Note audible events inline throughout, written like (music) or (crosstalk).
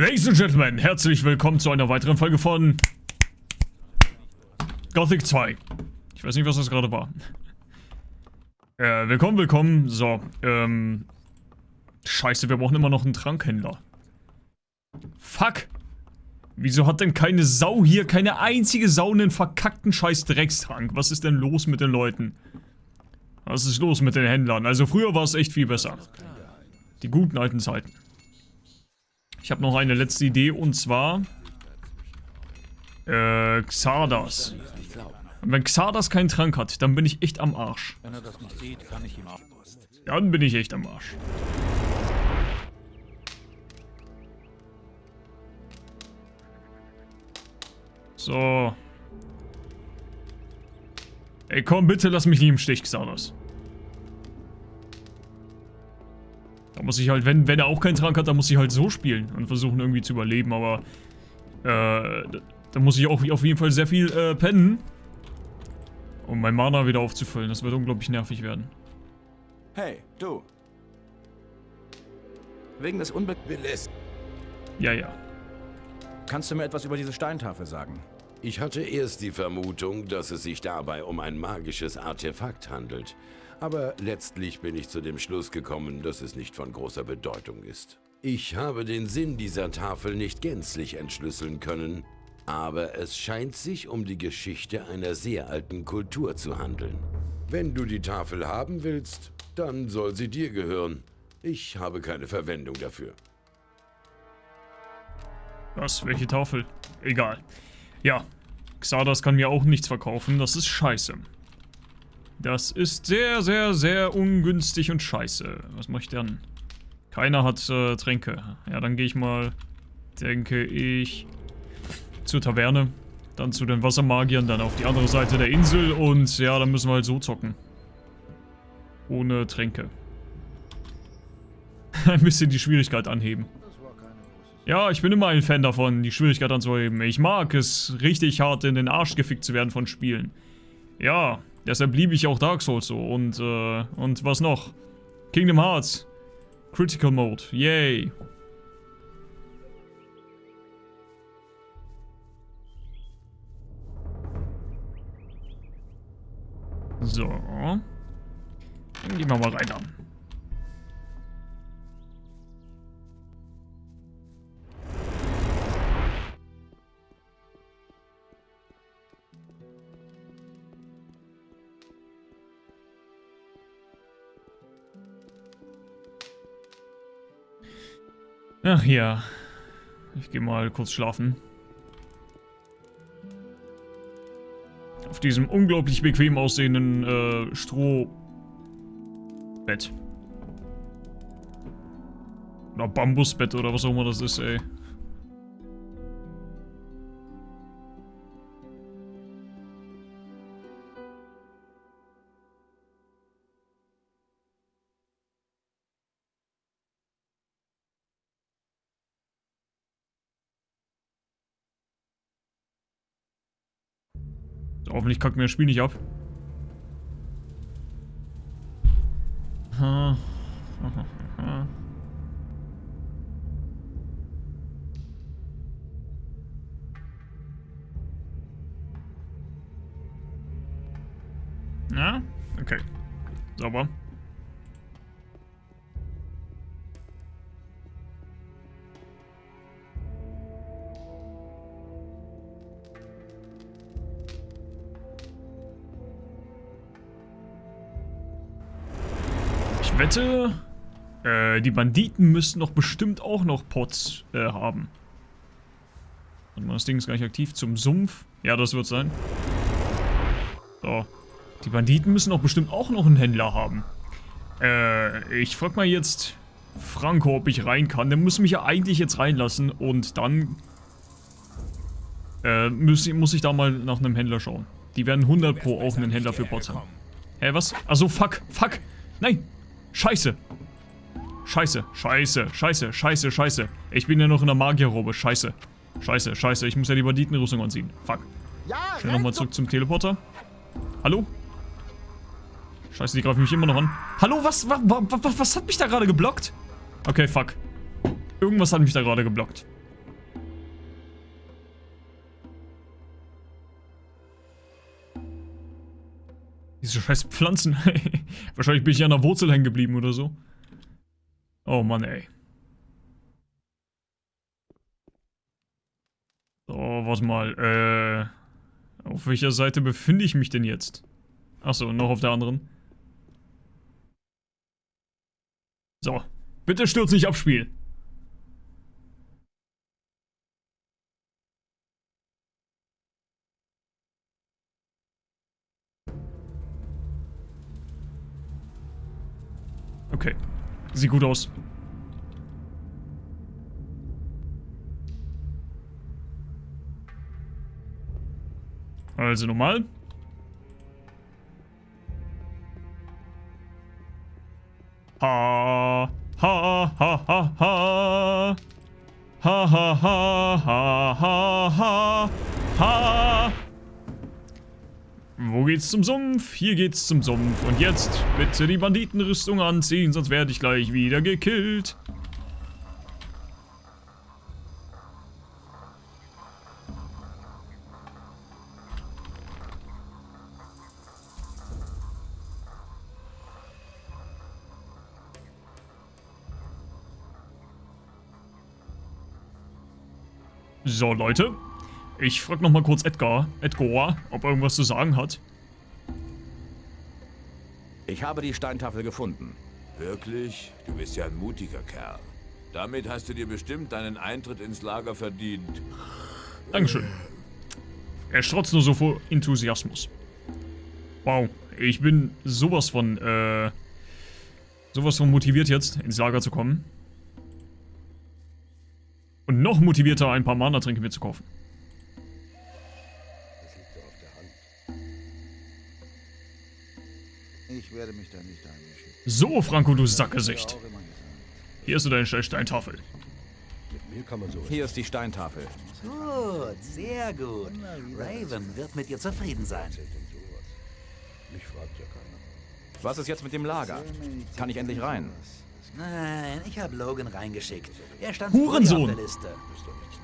Ladies and Gentlemen, herzlich willkommen zu einer weiteren Folge von Gothic 2. Ich weiß nicht, was das gerade war. Äh, willkommen, willkommen. So, ähm... Scheiße, wir brauchen immer noch einen Trankhändler. Fuck! Wieso hat denn keine Sau hier, keine einzige Sau einen verkackten scheiß Dreckstrank? Was ist denn los mit den Leuten? Was ist los mit den Händlern? Also früher war es echt viel besser. Die guten alten Zeiten. Ich habe noch eine letzte Idee und zwar... Äh, Xardas. Und wenn Xardas keinen Trank hat, dann bin ich echt am Arsch. Wenn er das nicht sieht, kann ich. Dann bin ich echt am Arsch. So. Ey, komm, bitte lass mich nicht im Stich, Xardas. Da muss ich halt, wenn, wenn er auch keinen Trank hat, dann muss ich halt so spielen und versuchen irgendwie zu überleben, aber äh, da muss ich auch auf jeden Fall sehr viel äh, pennen, um mein Mana wieder aufzufüllen. Das wird unglaublich nervig werden. Hey, du. Wegen des Unbe... Ja, ja. Kannst du mir etwas über diese Steintafel sagen? Ich hatte erst die Vermutung, dass es sich dabei um ein magisches Artefakt handelt. Aber letztlich bin ich zu dem Schluss gekommen, dass es nicht von großer Bedeutung ist. Ich habe den Sinn dieser Tafel nicht gänzlich entschlüsseln können, aber es scheint sich um die Geschichte einer sehr alten Kultur zu handeln. Wenn du die Tafel haben willst, dann soll sie dir gehören. Ich habe keine Verwendung dafür. Was? Welche Tafel? Egal. Ja, Xardas kann mir auch nichts verkaufen, das ist scheiße. Das ist sehr, sehr, sehr ungünstig und scheiße. Was mache ich denn? Keiner hat äh, Tränke. Ja, dann gehe ich mal, denke ich, zur Taverne. Dann zu den Wassermagiern, dann auf die andere Seite der Insel und ja, dann müssen wir halt so zocken. Ohne Tränke. (laughs) Ein bisschen die Schwierigkeit anheben. Ja, ich bin immer ein Fan davon, die Schwierigkeit anzuheben. Ich mag es, richtig hart in den Arsch gefickt zu werden von Spielen. Ja, deshalb liebe ich auch Dark Souls so. Und, äh, und was noch? Kingdom Hearts. Critical Mode. Yay. So. Dann gehen wir mal rein dann. Ach ja. Ich gehe mal kurz schlafen. Auf diesem unglaublich bequem aussehenden äh, Strohbett. Oder Bambusbett oder was auch immer das ist, ey. Hoffentlich kackt mir das Spiel nicht ab. Na? (laughs) Okay. Sauber. Wette, äh, die Banditen müssten doch bestimmt auch noch Pots äh, haben. Warte mal, das Ding ist gar nicht aktiv. Zum Sumpf. Ja, das wird sein. So. Die Banditen müssen doch bestimmt auch noch einen Händler haben. Äh, ich frag mal jetzt Franco, ob ich rein kann. Der muss mich ja eigentlich jetzt reinlassen und dann äh, muss, muss ich da mal nach einem Händler schauen. Die werden 100 pro auch einen Händler für Pots haben. Hä, was? Also fuck, fuck. Nein, Scheiße. Scheiße, scheiße, scheiße, scheiße, scheiße. Ich bin ja noch in der Magierrobe. Scheiße. Scheiße, scheiße. Ich muss ja die Banditenrüstung anziehen. Fuck. Schnell nochmal zurück zum Teleporter. Hallo? Scheiße, die greifen mich immer noch an. Hallo, was, was, was, was hat mich da gerade geblockt? Okay, fuck. Irgendwas hat mich da gerade geblockt. Diese scheiß Pflanzen. (laughs) Wahrscheinlich bin ich an der Wurzel hängen geblieben oder so. Oh Mann, ey. So, warte mal. Äh, auf welcher Seite befinde ich mich denn jetzt? Achso, noch auf der anderen. So. Bitte stürz nicht ab, Spiel. Okay. Sieht gut aus. Also nochmal. Ha, ha, ha, ha, ha. Ha, ha, ha, ha, ha, ha. Wo geht's zum Sumpf? Hier geht's zum Sumpf. Und jetzt bitte die Banditenrüstung anziehen, sonst werde ich gleich wieder gekillt. So, Leute. Ich frag noch mal kurz Edgar, Edgar, ob er irgendwas zu sagen hat. Ich habe die Steintafel gefunden. Wirklich? Du bist ja ein mutiger Kerl. Damit hast du dir bestimmt deinen Eintritt ins Lager verdient. Dankeschön. Er strotzt nur so vor Enthusiasmus. Wow, ich bin sowas von, äh, sowas von motiviert jetzt, ins Lager zu kommen. Und noch motivierter, ein paar Mana-Tränke mir zu kaufen. Ich werde mich da nicht einmischen. So, Franco, du Sackgesicht. Hier ist deine Steintafel. Hier ist die Steintafel. Gut, sehr gut. Raven wird mit dir zufrieden sein. Was ist jetzt mit dem Lager? Kann ich endlich rein? Nein, ich habe Logan reingeschickt. Er stand Hurensohn. auf der Liste.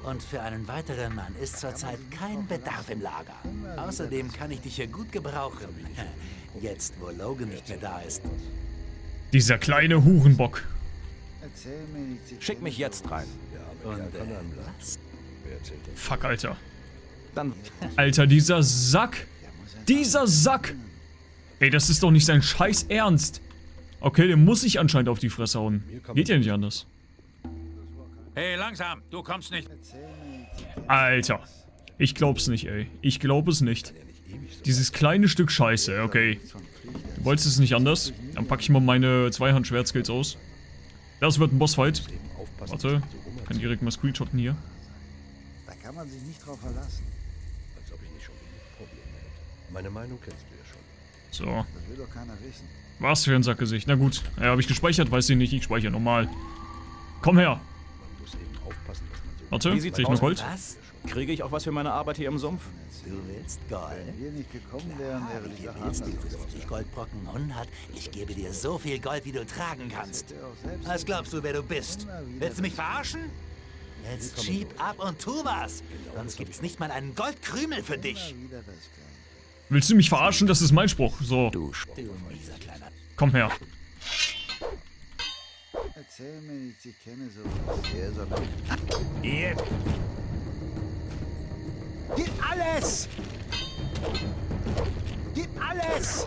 Und für einen weiteren Mann ist zurzeit kein Bedarf im Lager. Außerdem kann ich dich hier gut gebrauchen. (laughs) Jetzt, wo Logan nicht mehr da ist. Dieser kleine Hurenbock. Schick mich jetzt rein. Und äh, was? Fuck, Alter. Dann Alter, dieser Sack. Dieser Sack. Ey, das ist doch nicht sein scheiß Ernst. Okay, der muss sich anscheinend auf die Fresse hauen. Geht ja nicht anders. Hey, langsam, du kommst nicht. Alter. Ich glaub's nicht, ey. Ich glaub es nicht. Dieses kleine Stück Scheiße, okay. Du wolltest es nicht anders? Dann pack ich mal meine Zweihand-Schwertskills aus. Das wird ein Bossfight. Warte, kann direkt mal screenshotten hier. Da kann man sich nicht drauf verlassen. Meine Meinung kennst du ja schon. So, Das will doch keiner wissen. Was für ein Sackgesicht. Na gut, ja, habe ich gespeichert, weiß ich nicht. Ich speichere normal. Komm her. Man muss eben aufpassen, dass man so Warte, sieht's ich noch? Gold? Was? kriege ich auch was für meine Arbeit hier im Sumpf. Du willst Gold? Wenn wir nicht gekommen wären, wäre die Sache willst anders du geworden. 50 Goldbrocken 100. Ich gebe dir so viel Gold, wie du tragen kannst. Was glaubst du, wer du bist? Willst du mich verarschen? Jetzt schieb ab und tu was. Sonst gibt's nicht mal einen Goldkrümel für dich. Willst du mich verarschen? Das ist mein Spruch. So, Du komm her. Erzähl mir nicht, ich kenne sowas. Er soll Jetzt. Gib alles! Gib alles!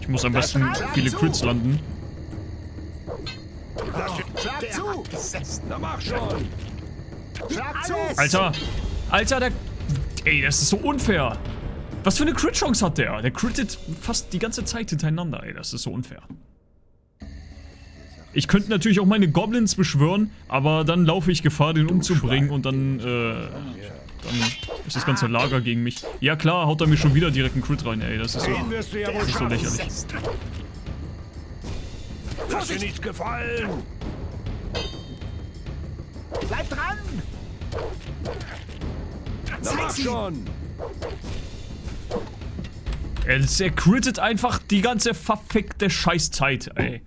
Ich muss am besten viele Crits landen. Schlag zu! Na mach schon. Schlag zu! Alter, Alter, der... Ey, das ist so unfair. Was für eine Crit-Chance hat der? Der crittet fast die ganze Zeit hintereinander, ey. Das ist so unfair. Ich könnte natürlich auch meine Goblins beschwören, aber dann laufe ich Gefahr, den umzubringen und dann, äh, dann ist das ganze Lager gegen mich. Ja klar, haut er mir schon wieder direkt einen Crit rein, ey. Das ist so, das ist so lächerlich. Lass dir nichts gefallen. Bleib dran! Na mach schon. Er, crittet einfach die ganze verfickte Scheißzeit, ey.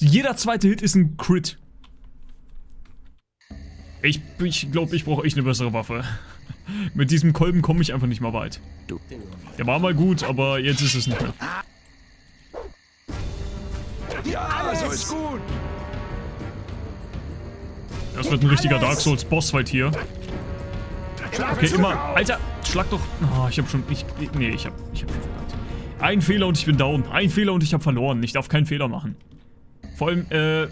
Jeder zweite Hit ist ein Crit. Ich, ich glaube, ich brauche echt eine bessere Waffe. (laughs) Mit diesem Kolben komme ich einfach nicht mal weit. Der war mal gut, aber jetzt ist es nicht mehr. Ja, so ist gut. Das wird ein richtiger Dark Souls Bossfight hier. Okay, immer. Alter, schlag doch. Oh, ich hab schon. Ich, nee, ich hab, ich hab schon verkackt. Ein Fehler und ich bin down. Ein Fehler und ich hab verloren. Ich darf keinen Fehler machen. Vor allem, äh.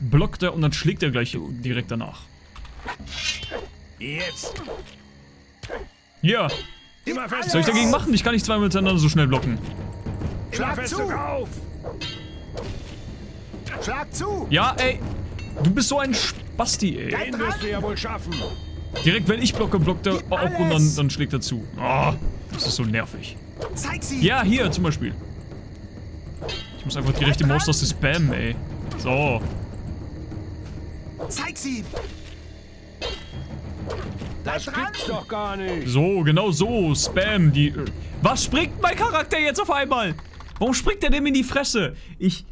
Blockt er und dann schlägt er gleich direkt danach. Jetzt. Ja. Immer fest. Was soll ich dagegen machen? Ich kann nicht zweimal miteinander so schnell blocken. Schlag fest zu. Schlag zu! Ja, ey. Du bist so ein Spasti, ey. Den wirst du ja wohl schaffen. Direkt wenn ich blocke, blockt er auch und dann, dann schlägt er zu. Oh, das ist so nervig. Zeig sie! Ja, hier zum Beispiel. Ich muss einfach die rechte Maustaste spammen, ey. So. Zeig sie! Das gibt's doch gar nicht. So, genau so. Spam. Die. äh, Was springt mein Charakter jetzt auf einmal? Warum springt er dem in die Fresse? Ich.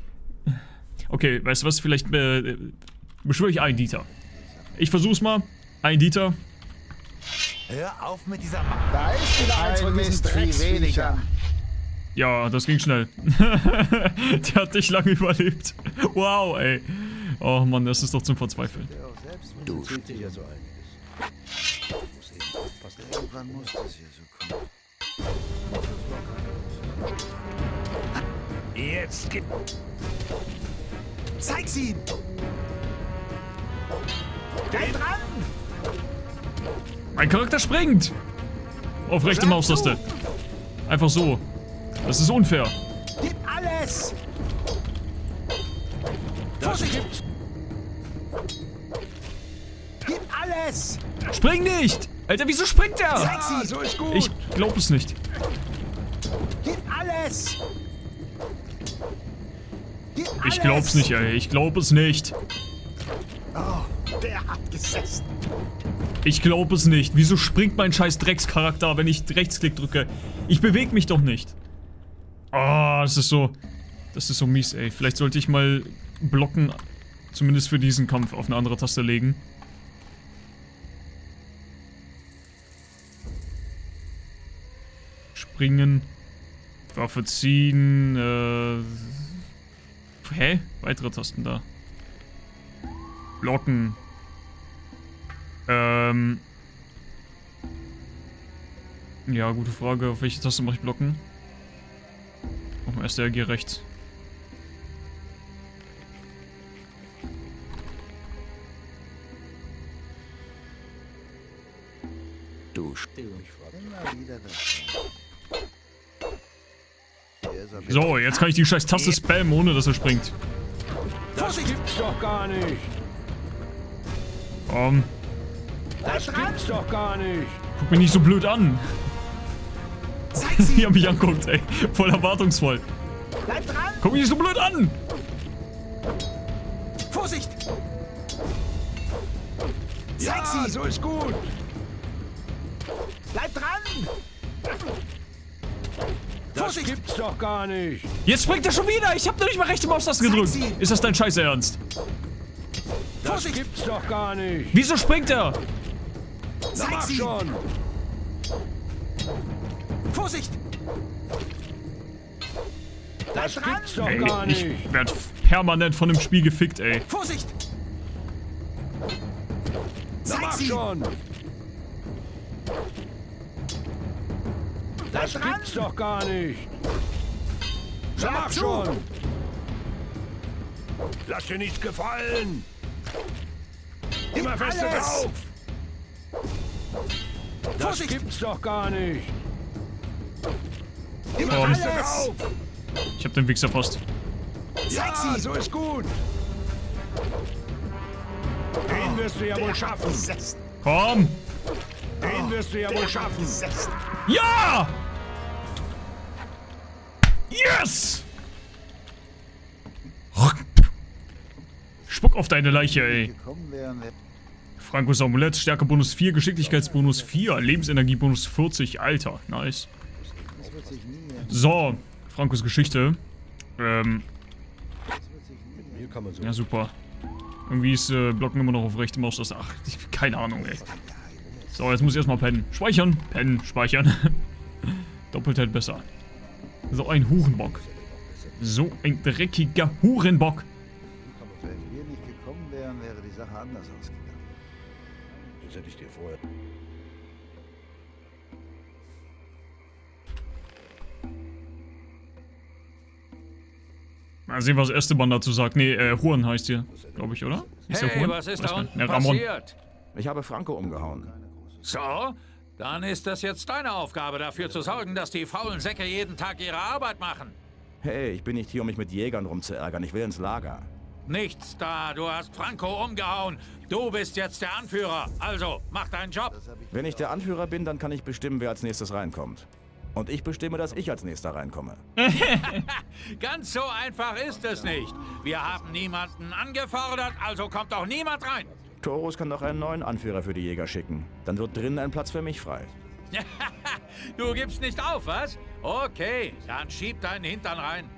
Okay, weißt du was? Vielleicht äh, beschwöre ich einen Dieter. Ich versuch's mal. Ein Dieter. Hör auf mit dieser Ma Da ist wieder eins von diesen Drecksviechern. Ja, das ging schnell. (laughs) Der hat dich lange überlebt. Wow, ey. Oh Mann, das ist doch zum Verzweifeln. Du Zählt sich ja so einiges. Muss eben aufpassen. Irgendwann muss das hier so kommen. Jetzt gib. Zeig sie! Bleib dran! Mein Charakter springt! Auf rechte Maustaste. Einfach so. Das ist unfair. Gib alles! Das Vorsicht! Gib alles! Spring nicht! Alter, wieso springt er? Zeig Ah, sie! so ist gut. Ich glaub es nicht. Gib alles! Gib alles! Ich glaub's nicht, ey. Ich glaub es nicht. Oh, der hat gesessen. Ich glaub es nicht. Wieso springt mein scheiß Dreckscharakter, wenn ich Rechtsklick drücke? Ich bewege mich doch nicht. Ah, das ist so... Das ist so mies, ey. Vielleicht sollte ich mal blocken, zumindest für diesen Kampf, auf eine andere Taste legen. Springen. Waffe ziehen. Äh... Hä? Weitere Tasten da. Blocken. Ähm. Ja, gute Frage. Auf welche Taste mache ich blocken? Auf dem SDRG rechts. Du So, jetzt kann ich die scheiß Taste spammen, ohne dass er springt. Das gibt's doch gar nicht. Komm, Das gibt's doch gar nicht. guck mich nicht so blöd an. Wie sie! (laughs) er mich anguckt, ey. Voll erwartungsvoll. Bleib dran! Guck mich nicht so blöd an! Vorsicht! Zeig Ja, sie! so ist gut. Bleib dran! Das Vorsicht! gibt's doch gar nicht. Jetzt springt er schon wieder! Ich hab noch nicht mal rechte Maustaste gedrückt! Ist das dein scheiß Ernst? Das Vorsicht! gibt's doch gar nicht. Wieso springt er? Na Zeig mach sie! schon. Vorsicht! Das dran. gibt's doch Ey, gar nicht. ich werd permanent von dem Spiel gefickt, ey. Vorsicht! Na Zeig mach sie! schon. Das dran. gibt's doch gar nicht. Na Schlag mach zu. schon. Lass dir nichts gefallen. Immer feste alles. Drauf. Das Vorsicht. gibt's doch gar nicht. Immer Komm. Ich hab den Wichser fast. Zeig Ja, sie! so ist gut. Den wirst du ja wohl schaffen. Komm! Den wirst du ja wohl schaffen. Ja! Yes! Spuck auf deine Leiche, ey. Frankos Amulett, Stärke Bonus 4, Geschicklichkeitsbonus 4, Lebensenergie Bonus 40, Alter, nice. So, Frankos Geschichte. Ähm, ja super. Irgendwie ist äh, Blocken immer noch auf rechte Maustaste. Ach, ich, keine Ahnung, ey. So, jetzt muss ich erstmal pennen. Speichern. Pennen, speichern. (laughs) Doppelt halt besser. So ein Hurenbock. So ein dreckiger Hurenbock. Wenn wir nicht gekommen wären, wäre die Sache anders ausgegangen. Das hätte ich dir vorher... Mal sehen, was Esteban dazu sagt. Nee, äh, Juan heißt hier, glaube ich, oder? Ist der Hey, Juan? was ist Weiß da unten Ne, Ramon. passiert? Ich habe Franco umgehauen. So, dann ist das jetzt deine Aufgabe, dafür zu sorgen, dass die faulen Säcke jeden Tag ihre Arbeit machen. Hey, ich bin nicht hier, um mich mit Jägern rumzuärgern. Ich will ins Lager. Nichts da, du hast Franco umgehauen. Du bist jetzt der Anführer. Also, mach deinen Job. Wenn ich der Anführer bin, dann kann ich bestimmen, wer als nächstes reinkommt. Und ich bestimme, dass ich als nächster reinkomme. (laughs) Ganz so einfach ist es nicht. Wir haben niemanden angefordert, also kommt auch niemand rein. Torus kann doch einen neuen Anführer für die Jäger schicken. Dann wird drinnen ein Platz für mich frei. (laughs) Du gibst nicht auf, was? Okay, dann schieb deinen Hintern rein.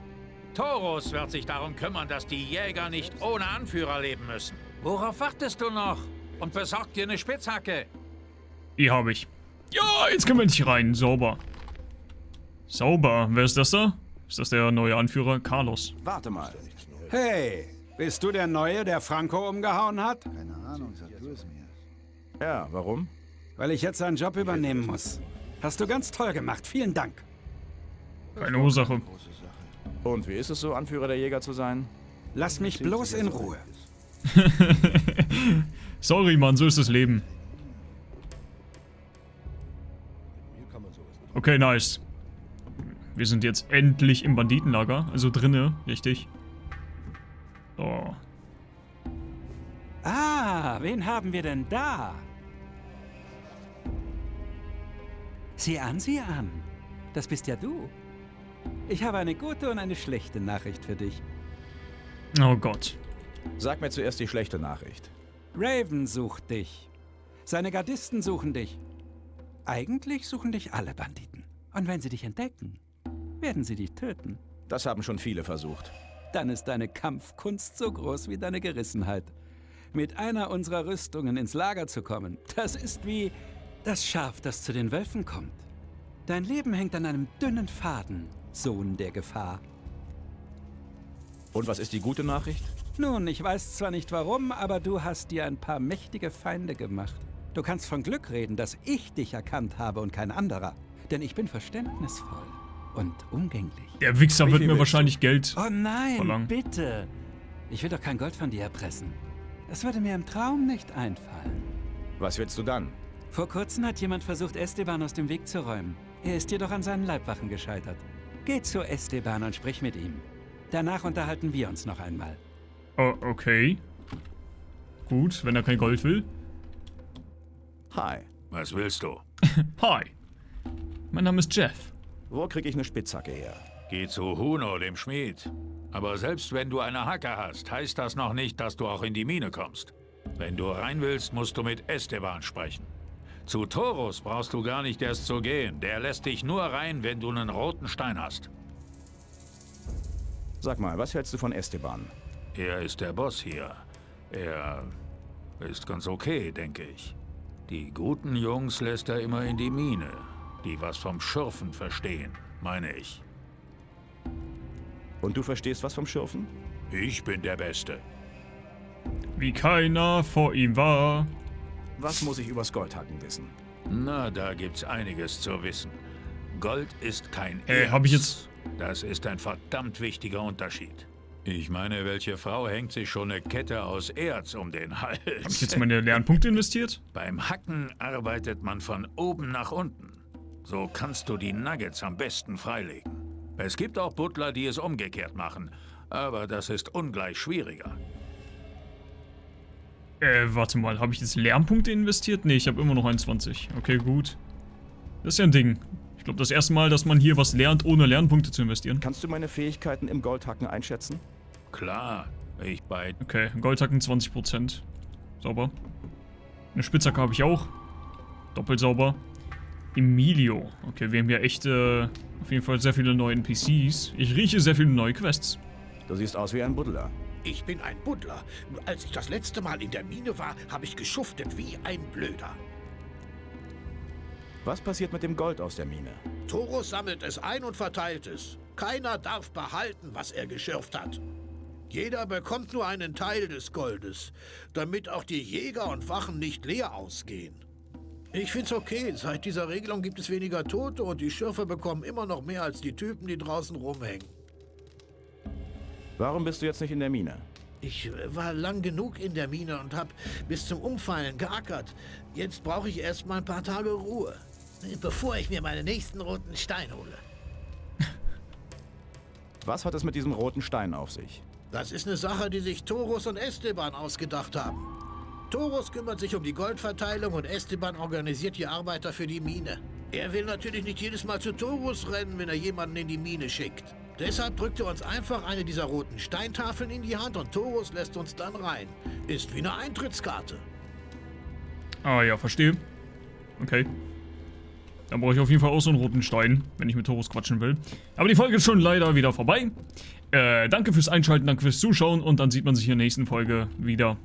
Taurus wird sich darum kümmern, dass die Jäger nicht ohne Anführer leben müssen. Worauf wartest du noch? Und besorg dir eine Spitzhacke. Die habe ich. Ja, jetzt können wir endlich rein. Sauber. Sauber. Wer ist das da? Ist das der neue Anführer? Carlos. Warte mal. Hey, bist du der Neue, der Franco umgehauen hat? Keine Ahnung, sag du es mir. Ja, warum? Weil ich jetzt seinen Job übernehmen muss. Hast du ganz toll gemacht. Vielen Dank. Keine Ursache. Und wie ist es so, Anführer der Jäger zu sein? Lass mich bloß in Ruhe. (laughs) Sorry, Mann, so ist das Leben. Okay, nice. Wir sind jetzt endlich im Banditenlager. Also drinne, richtig. So. Ah, wen haben wir denn da? Sieh an, sieh an. Das bist ja du. Ich habe eine gute und eine schlechte Nachricht für dich. Oh Gott. Sag mir zuerst die schlechte Nachricht. Raven sucht dich. Seine Gardisten suchen dich. Eigentlich suchen dich alle Banditen. Und wenn sie dich entdecken, werden sie dich töten. Das haben schon viele versucht. Dann ist deine Kampfkunst so groß wie deine Gerissenheit. Mit einer unserer Rüstungen ins Lager zu kommen, das ist wie das Schaf, das zu den Wölfen kommt. Dein Leben hängt an einem dünnen Faden, Sohn der Gefahr. Und was ist die gute Nachricht? Nun, ich weiß zwar nicht warum, aber du hast dir ein paar mächtige Feinde gemacht. Du kannst von Glück reden, dass ich dich erkannt habe und kein anderer. Denn ich bin verständnisvoll und umgänglich. Der Wichser wird mir wahrscheinlich Geld. Oh nein, Verlangen. bitte. Ich will doch kein Gold von dir erpressen. Es würde mir im Traum nicht einfallen. Was willst du dann? Vor kurzem hat jemand versucht, Esteban aus dem Weg zu räumen. Er ist jedoch an seinen Leibwachen gescheitert. Geh zu Esteban und sprich mit ihm. Danach unterhalten wir uns noch einmal. Oh, okay. Gut, wenn er kein Gold will. Hi. Was willst du? (laughs) Hi. Mein Name ist Jeff. Wo kriege ich eine Spitzhacke her? Geh zu Huno, dem Schmied. Aber selbst wenn du eine Hacke hast, heißt das noch nicht, dass du auch in die Mine kommst. Wenn du rein willst, musst du mit Esteban sprechen. Zu Torus brauchst du gar nicht erst zu gehen. Der lässt dich nur rein, wenn du einen roten Stein hast. Sag mal, was hältst du von Esteban? Er ist der Boss hier. Er ist ganz okay, denke ich. Die guten Jungs lässt er immer in die Mine. Die was vom Schürfen verstehen, meine ich. Und du verstehst was vom Schürfen? Ich bin der Beste. Wie keiner vor ihm war. Was muss ich übers Goldhacken wissen? Na, da gibt's einiges zu wissen. Gold ist kein Äh, Erz. hab ich jetzt- Das ist ein verdammt wichtiger Unterschied. Ich meine, welche Frau hängt sich schon eine Kette aus Erz um den Hals? Habe ich jetzt meine Lernpunkte investiert? Beim Hacken arbeitet man von oben nach unten. So kannst du die Nuggets am besten freilegen. Es gibt auch Butler, die es umgekehrt machen, aber das ist ungleich schwieriger. Äh, warte mal, habe ich jetzt Lernpunkte investiert? Nee, ich habe immer noch 21. Okay, gut. Das ist ja ein Ding. Ich glaube, das erste Mal, dass man hier was lernt, ohne Lernpunkte zu investieren. Kannst du meine Fähigkeiten im Goldhacken einschätzen? Klar, ich bei Okay, Goldhacken 20%. Sauber. Eine Spitzhacke habe ich auch. Doppelt sauber. Emilio. Okay, wir haben ja echt, äh, auf jeden Fall sehr viele neue NPCs. Ich rieche sehr viele neue Quests. Du siehst aus wie ein Buddler. Ich bin ein Buddler. Als ich das letzte Mal in der Mine war, habe ich geschuftet wie ein Blöder. Was passiert mit dem Gold aus der Mine? Torus sammelt es ein und verteilt es. Keiner darf behalten, was er geschürft hat. Jeder bekommt nur einen Teil des Goldes, damit auch die Jäger und Wachen nicht leer ausgehen. Ich find's okay, seit dieser Regelung gibt es weniger Tote und die Schürfer bekommen immer noch mehr als die Typen, die draußen rumhängen. Warum bist du jetzt nicht in der Mine? Ich äh, war lang genug in der Mine und hab bis zum Umfallen geackert. Jetzt brauche ich erst mal ein paar Tage Ruhe, bevor ich mir meinen nächsten roten Stein hole. (laughs) Was hat es mit diesem roten Stein auf sich? Das ist eine Sache, die sich Torus und Esteban ausgedacht haben. Torus kümmert sich um die Goldverteilung und Esteban organisiert die Arbeiter für die Mine. Er will natürlich nicht jedes Mal zu Torus rennen, wenn er jemanden in die Mine schickt. Deshalb drückt er uns einfach eine dieser roten Steintafeln in die Hand und Torus lässt uns dann rein. Ist wie eine Eintrittskarte. Ah ja, verstehe. Okay. Dann brauche ich auf jeden Fall auch so einen roten Stein, wenn ich mit Torus quatschen will. Aber die Folge ist schon leider wieder vorbei. Äh, danke fürs Einschalten, danke fürs Zuschauen und dann sieht man sich in der nächsten Folge wieder.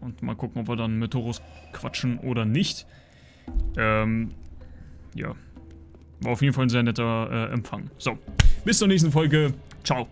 Und mal gucken, ob wir dann mit Torus quatschen oder nicht. Ähm, ja. War auf jeden Fall ein sehr netter äh, Empfang. So, bis zur nächsten Folge. Ciao.